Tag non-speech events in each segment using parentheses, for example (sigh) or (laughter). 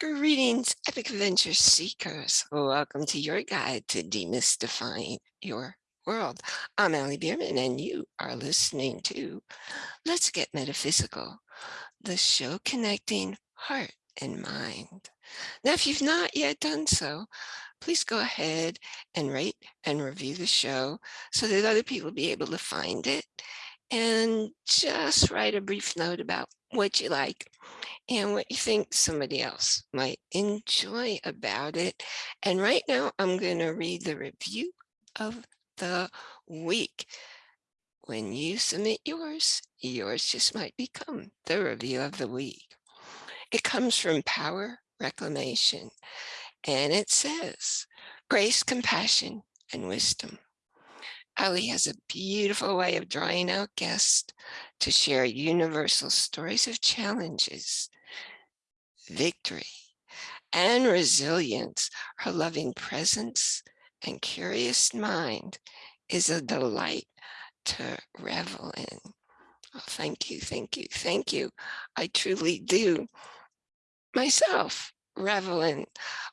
Greetings, epic adventure seekers. Welcome to your guide to demystifying your world. I'm Allie Bierman and you are listening to Let's Get Metaphysical, the show connecting heart and mind. Now, if you've not yet done so, please go ahead and rate and review the show so that other people be able to find it and just write a brief note about what you like and what you think somebody else might enjoy about it. And right now I'm going to read the review of the week. When you submit yours, yours just might become the review of the week. It comes from Power Reclamation and it says, grace, compassion, and wisdom. Ali has a beautiful way of drawing out guests to share universal stories of challenges victory, and resilience. Her loving presence and curious mind is a delight to revel in. Oh, thank you, thank you, thank you. I truly do myself revel in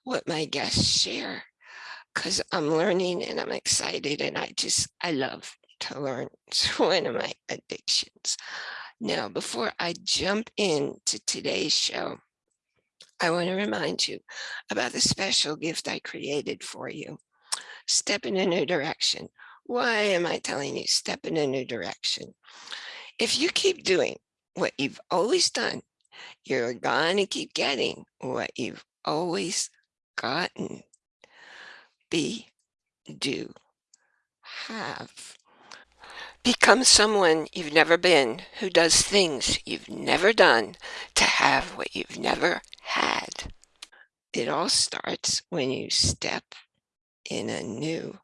what my guests share because I'm learning and I'm excited and I just, I love to learn. (laughs) It's one of my addictions. Now, before I jump into today's show, I want to remind you about the special gift I created for you. Step in a new direction. Why am I telling you step in a new direction? If you keep doing what you've always done, you're going to keep getting what you've always gotten. Be, do, have. Become someone you've never been who does things you've never done to have what you've never had. It all starts when you step in a new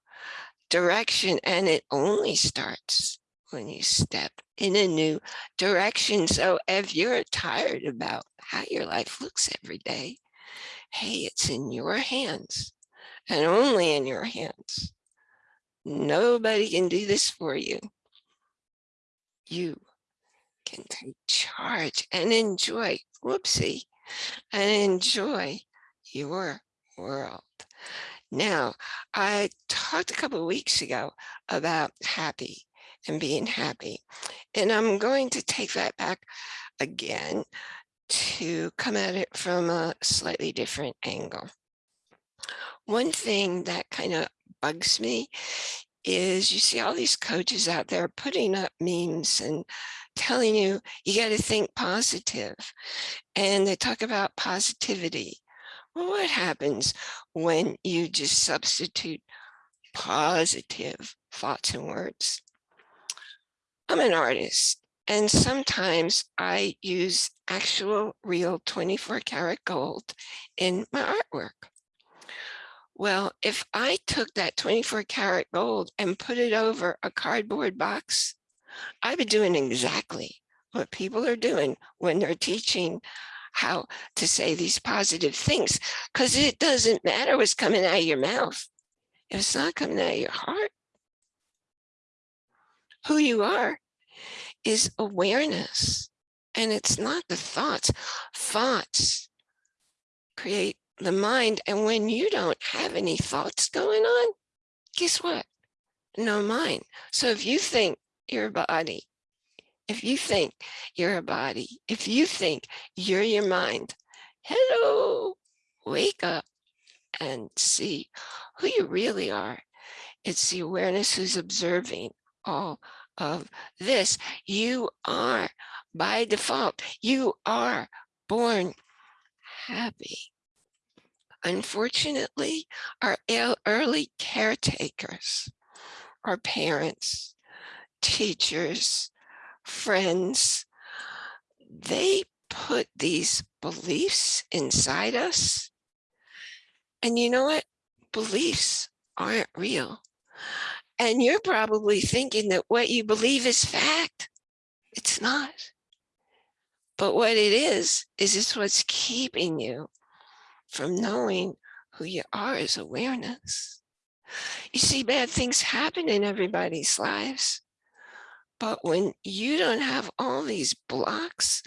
direction and it only starts when you step in a new direction. So if you're tired about how your life looks every day, hey, it's in your hands and only in your hands. Nobody can do this for you you can take charge and enjoy, whoopsie, and enjoy your world. Now, I talked a couple of weeks ago about happy and being happy, and I'm going to take that back again to come at it from a slightly different angle. One thing that kind of bugs me is you see all these coaches out there putting up memes and telling you you got to think positive and they talk about positivity. Well what happens when you just substitute positive thoughts and words? I'm an artist and sometimes i use actual real 24 karat gold in my artwork. Well, if I took that 24 karat gold and put it over a cardboard box, I'd been doing exactly what people are doing when they're teaching how to say these positive things, because it doesn't matter what's coming out of your mouth. If it's not coming out of your heart, who you are is awareness. And it's not the thoughts. Thoughts create the mind. And when you don't have any thoughts going on, guess what? No mind. So if you think your body, if you think you're a body, if you think you're your mind, hello, wake up and see who you really are. It's the awareness who's observing all of this. You are by default, you are born happy. Unfortunately, our early caretakers, our parents, teachers, friends, they put these beliefs inside us. And you know what? Beliefs aren't real. And you're probably thinking that what you believe is fact. It's not. But what it is, is it's what's keeping you from knowing who you are is awareness. You see, bad things happen in everybody's lives. But when you don't have all these blocks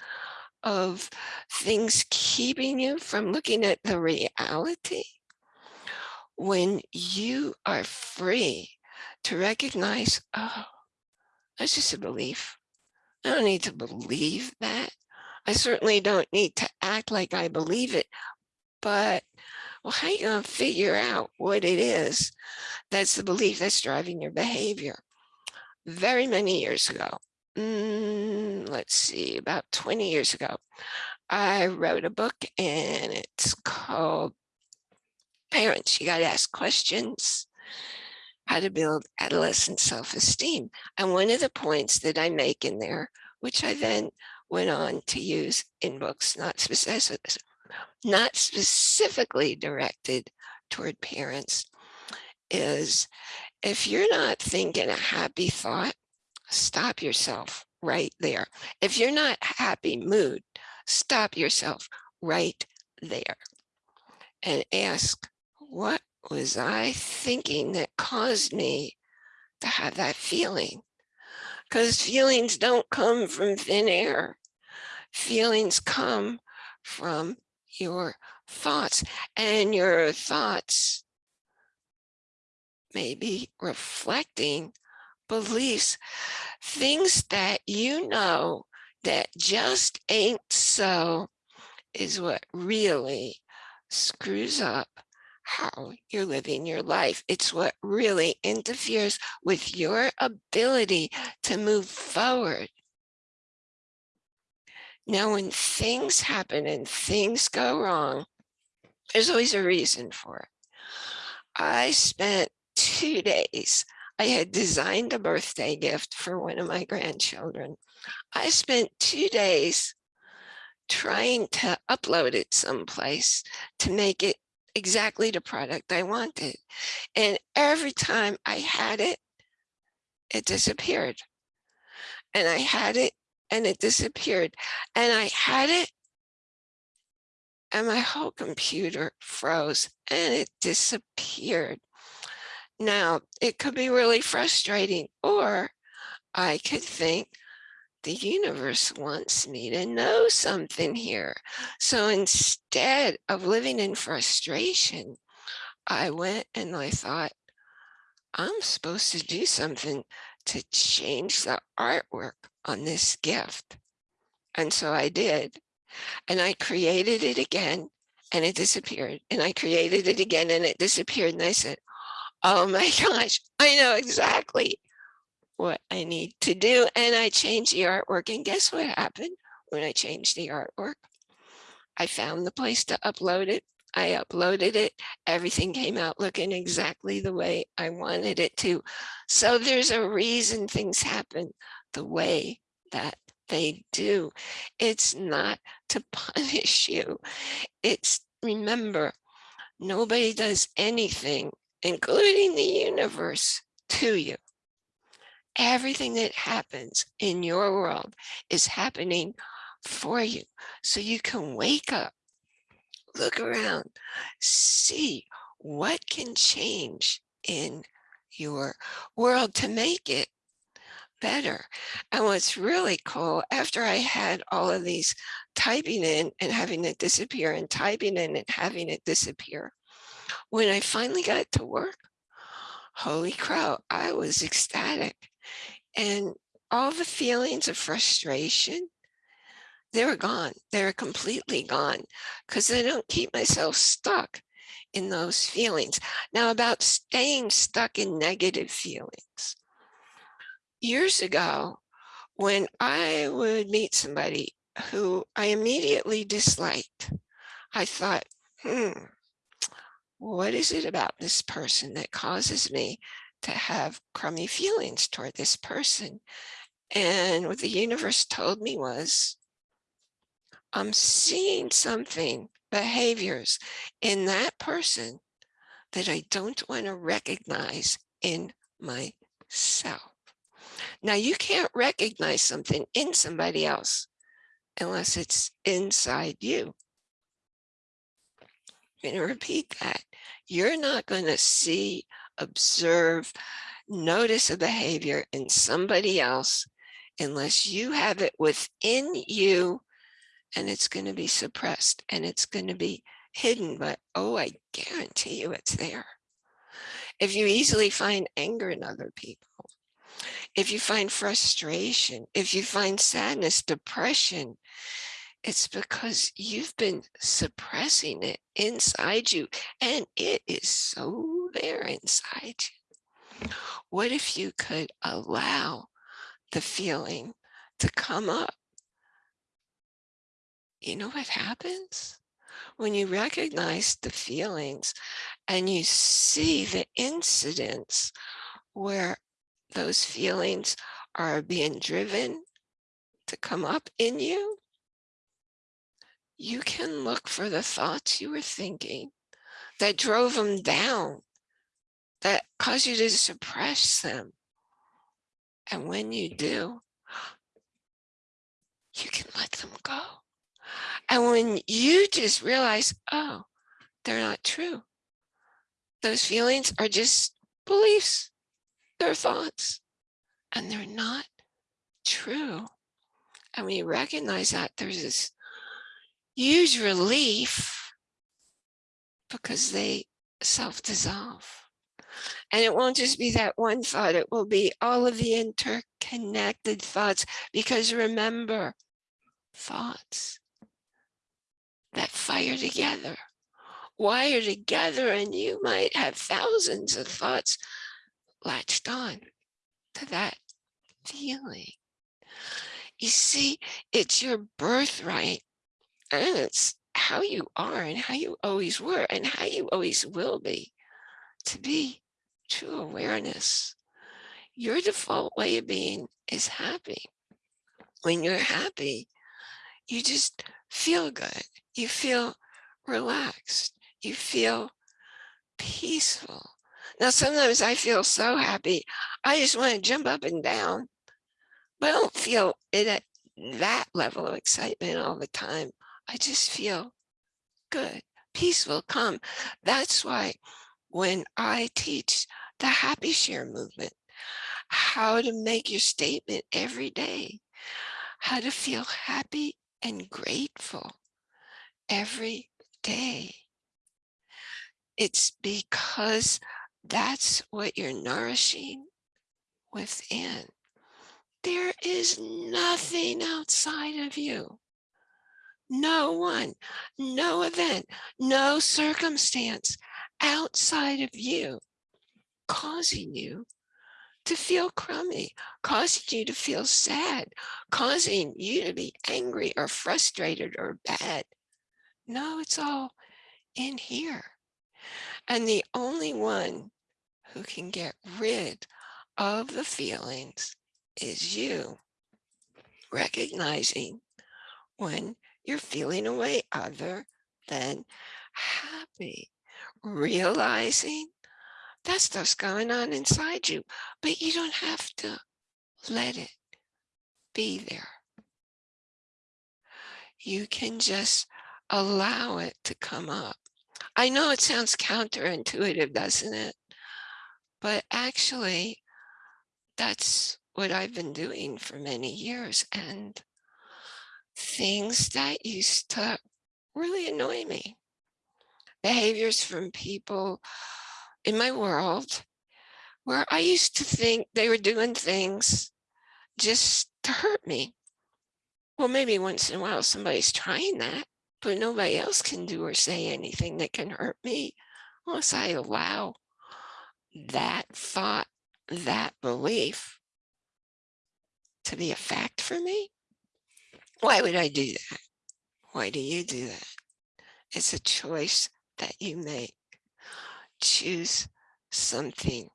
of things keeping you from looking at the reality, when you are free to recognize, oh, that's just a belief. I don't need to believe that. I certainly don't need to act like I believe it, but well, how are you going to figure out what it is that's the belief that's driving your behavior? Very many years ago, mm, let's see, about 20 years ago, I wrote a book and it's called Parents, You Got to Ask Questions, How to Build Adolescent Self-Esteem. And one of the points that I make in there, which I then went on to use in books, not specific, not specifically directed toward parents, is if you're not thinking a happy thought, stop yourself right there. If you're not happy mood, stop yourself right there and ask, what was I thinking that caused me to have that feeling? Because feelings don't come from thin air. Feelings come from your thoughts and your thoughts maybe reflecting beliefs, things that you know that just ain't so is what really screws up how you're living your life. It's what really interferes with your ability to move forward. Now, when things happen and things go wrong, there's always a reason for it. I spent two days I had designed a birthday gift for one of my grandchildren. I spent two days trying to upload it someplace to make it exactly the product I wanted. And every time I had it, it disappeared. And I had it and it disappeared. And I had it and my whole computer froze and it disappeared. Now, it could be really frustrating, or I could think the universe wants me to know something here. So instead of living in frustration, I went and I thought, I'm supposed to do something to change the artwork on this gift. And so I did. And I created it again and it disappeared. And I created it again and it disappeared. And I said, oh my (laughs) gosh, I know exactly what I need to do. And I changed the artwork. And guess what happened when I changed the artwork? I found the place to upload it. I uploaded it. Everything came out looking exactly the way I wanted it to. So there's a reason things happen the way that they do. It's not to (laughs) punish you. It's remember, nobody does anything including the universe, to you. Everything that happens in your world is happening for you. So you can wake up, look around, see what can change in your world to make it better. And what's really cool, after I had all of these typing in and having it disappear and typing in and having it disappear, when I finally got to work, holy crow, I was ecstatic. And all the feelings of frustration, they were gone. They were completely gone because I don't keep myself stuck in those feelings. Now about staying stuck in negative feelings. Years ago, when I would meet somebody who I immediately disliked, I thought, hmm, what is it about this person that causes me to have crummy feelings toward this person? And what the universe told me was, I'm seeing something, behaviors in that person that I don't want to recognize in myself. Now you can't recognize something in somebody else unless it's inside you. I'm going to repeat that. You're not going to see, observe, notice a behavior in somebody else unless you have it within you and it's going to be suppressed and it's going to be hidden, but oh, I guarantee you it's there. If you easily find anger in other people, if you find frustration, if you find sadness, depression, it's because you've been suppressing it inside you and it is so there inside you. What if you could allow the feeling to come up? You know what happens? When you recognize the feelings and you see the incidents where those feelings are being driven to come up in you, you can look for the thoughts you were thinking that drove them down, that caused you to suppress them. And when you do, you can let them go. And when you just realize, oh, they're not true. Those feelings are just beliefs they're thoughts and they're not true. And when you recognize that, there's this huge relief because they self-dissolve. And it won't just be that one thought, it will be all of the interconnected thoughts. Because remember, thoughts that fire together, wire together, and you might have thousands of thoughts latched on to that feeling. You see, it's your birthright and it's how you are and how you always were and how you always will be to be true awareness. Your default way of being is happy. When you're happy, you just feel good. You feel relaxed. You feel peaceful. Now, sometimes I feel so happy. I just want to jump up and down, but I don't feel it at that level of excitement all the time. I just feel good, peaceful, calm. That's why when I teach the happy share movement, how to make your statement every day, how to feel happy and grateful every day. It's because that's what you're nourishing within. There is nothing outside of you. No one, no event, no circumstance outside of you causing you to feel crummy, causing you to feel sad, causing you to be angry or frustrated or bad. No, it's all in here. And the only one who can get rid of the feelings is you. Recognizing when you're feeling a way other than happy. Realizing that stuff's going on inside you, but you don't have to let it be there. You can just allow it to come up. I know it sounds counterintuitive, doesn't it? But actually, that's what I've been doing for many years. And things that used to really annoy me, behaviors from people in my world where I used to think they were doing things just to hurt me. Well, maybe once in a while somebody's trying that, but nobody else can do or say anything that can hurt me unless I allow that thought, that belief to be a fact for me? Why would I do that? Why do you do that? It's a choice that you make. Choose something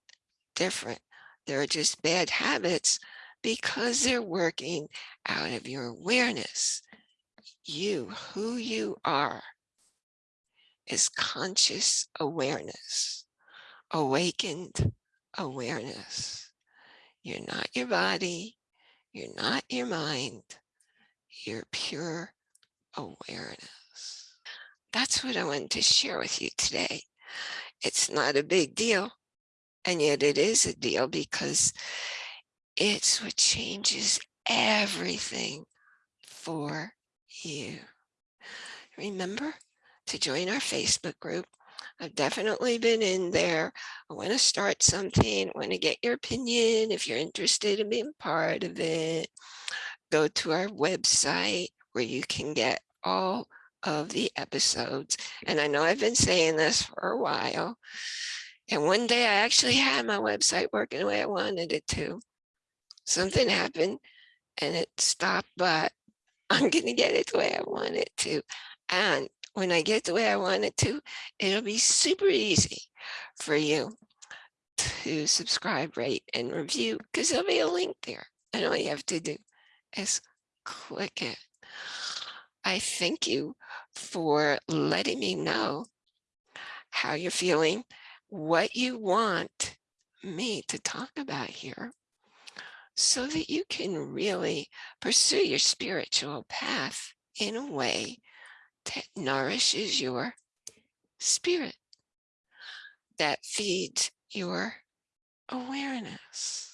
different. There are just bad habits because they're working out of your awareness. You, who you are, is conscious awareness awakened awareness. You're not your body. You're not your mind. You're pure awareness. That's what I wanted to share with you today. It's not a big deal. And yet it is a deal because it's what changes everything for you. Remember to join our Facebook group. I've definitely been in there. I want to start something. I want to get your opinion. If you're interested in being part of it, go to our website where you can get all of the episodes. And I know I've been saying this for a while. And one day I actually had my website working the way I wanted it to. Something happened and it stopped, but (laughs) I'm going to get it the way I want it to. And when I get the way I want it to, it'll be super easy for you to subscribe, rate, and review because there'll be a link there. And all you have to do is click it. I thank you for letting me know how you're feeling, what you want me to talk about here so that you can really pursue your spiritual path in a way that nourishes your spirit, that feeds your awareness.